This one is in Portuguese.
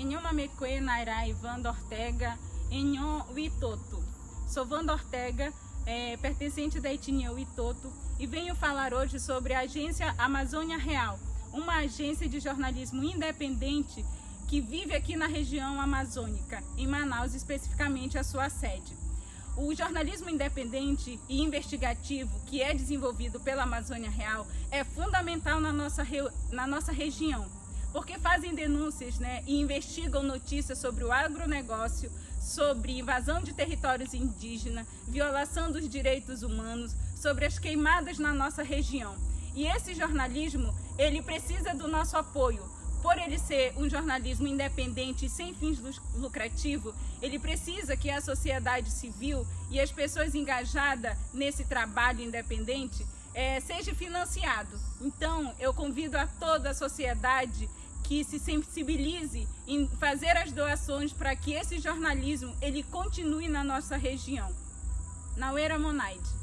Enhoma Meque Nairai Wanda Ortega, Enhom Witoto. Sou Wanda Ortega, é, pertencente da etnia Witoto, e venho falar hoje sobre a agência Amazônia Real, uma agência de jornalismo independente que vive aqui na região amazônica, em Manaus, especificamente a sua sede. O jornalismo independente e investigativo que é desenvolvido pela Amazônia Real é fundamental na nossa, na nossa região, porque fazem denúncias né, e investigam notícias sobre o agronegócio, sobre invasão de territórios indígenas, violação dos direitos humanos, sobre as queimadas na nossa região. E esse jornalismo, ele precisa do nosso apoio, por ele ser um jornalismo independente e sem fins lucrativos, ele precisa que a sociedade civil e as pessoas engajadas nesse trabalho independente é, seja financiado. Então, eu convido a toda a sociedade que se sensibilize em fazer as doações para que esse jornalismo ele continue na nossa região. Nauera Monaide.